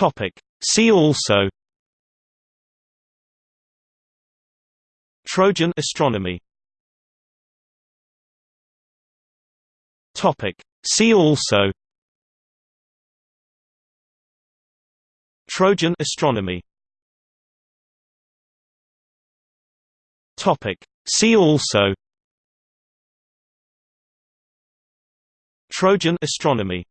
Topic. See also Trojan astronomy Topic. See also Trojan astronomy Topic. See also Trojan astronomy